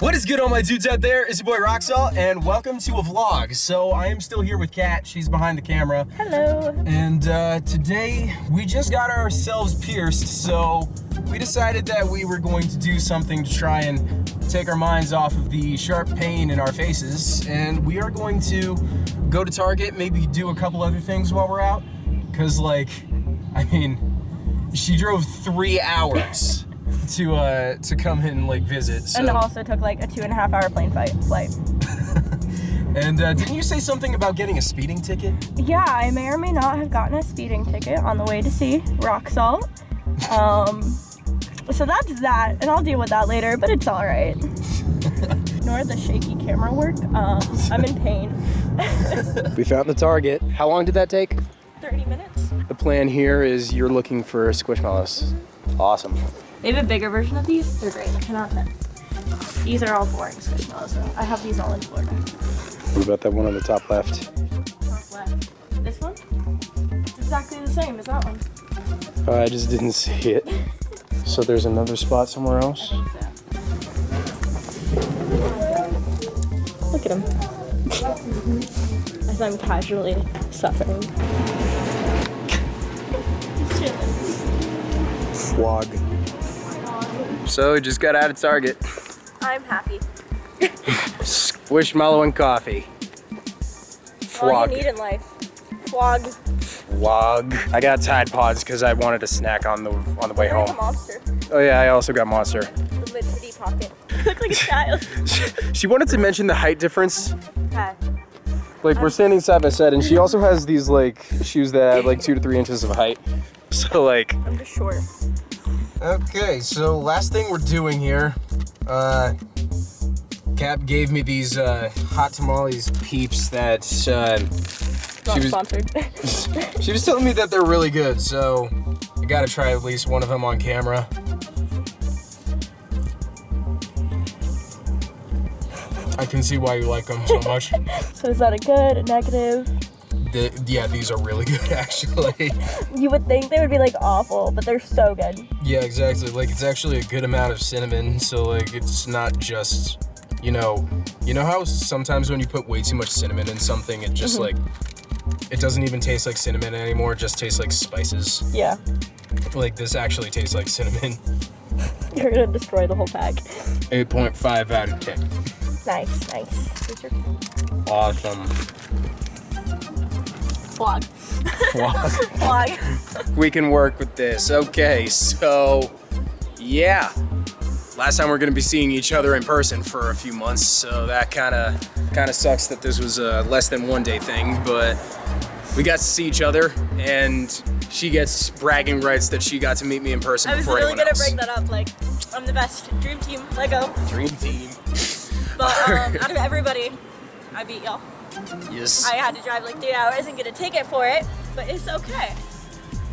What is good all my dudes out there? It's your boy Roxalt and welcome to a vlog. So I am still here with Kat, she's behind the camera. Hello. And uh, today we just got ourselves pierced so we decided that we were going to do something to try and take our minds off of the sharp pain in our faces and we are going to go to Target, maybe do a couple other things while we're out. Cause like, I mean, she drove three hours to uh to come and like visit. So. And also took like a two and a half hour plane fight flight. and uh, didn't you say something about getting a speeding ticket? Yeah, I may or may not have gotten a speeding ticket on the way to see Rock Salt. Um, so that's that, and I'll deal with that later, but it's all right. Ignore the shaky camera work. Um, I'm in pain. we found the target. How long did that take? 30 minutes. The plan here is you're looking for a squishmallows. Awesome. They have a bigger version of these. They're great. 10 out of 10. These are all boring squishmallows. though. I have these all in Florida. What about that one on the top left? Top left. This one? It's exactly the same as that one. I just didn't see it. So there's another spot somewhere I else? so. Look at him. As I'm casually suffering. Vlog. So we just got out of Target. I'm happy. Squishmallow and coffee. All Vlog. you need in life. Flog. Vlog. I got Tide Pods because I wanted a snack on the on the way home. Oh yeah, I also got Monster. Lid pocket. Look like a child. she wanted to mention the height difference. Okay. Like we're standing side by side, and she also has these like shoes that have like two to three inches of height. So like. I'm just short. Okay, so last thing we're doing here, uh, Kat gave me these uh, hot tamales peeps that uh, she was sponsored. she was telling me that they're really good. So I gotta try at least one of them on camera. I can see why you like them so much. so is that a good, a negative? The- yeah, these are really good actually. You would think they would be like awful, but they're so good. Yeah, exactly. Like it's actually a good amount of cinnamon, so like it's not just, you know, you know how sometimes when you put way too much cinnamon in something, it just mm-hmm. like it doesn't even taste like cinnamon anymore. It just tastes like spices. Yeah. Like this actually tastes like cinnamon. You're gonna destroy the whole pack. 8.5 out of 10. Nice, nice. Awesome. Vlog. Wow. Vlog. we can work with this. Okay, so yeah. Last time we're gonna be seeing each other in person for a few months, so that kind of kind of sucks that this was a less than one day thing, but we got to see each other, and she gets bragging rights that she got to meet me in person I was before really anyone gonna else. bring that up. Like, I'm the best. Dream team. Lego. Dream team. But um, out of everybody, I beat y'all. Yes. I had to drive like three hours and get a ticket for it, but it's okay.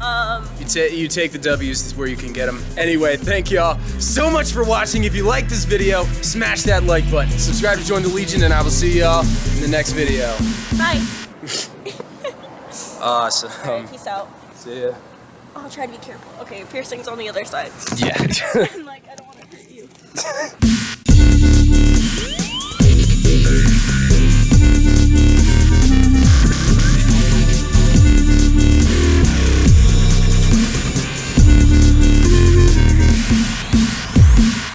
Um, You, ta you take the W's where you can get them. Anyway, thank y'all so much for watching. If you like this video, smash that like button. Subscribe to join the Legion, and I will see y'all in the next video. bye. Awesome. Alright, peace out. See ya. I'll try to be careful. Okay, piercing's on the other side. Yeah. I'm like, I don't want to hurt you.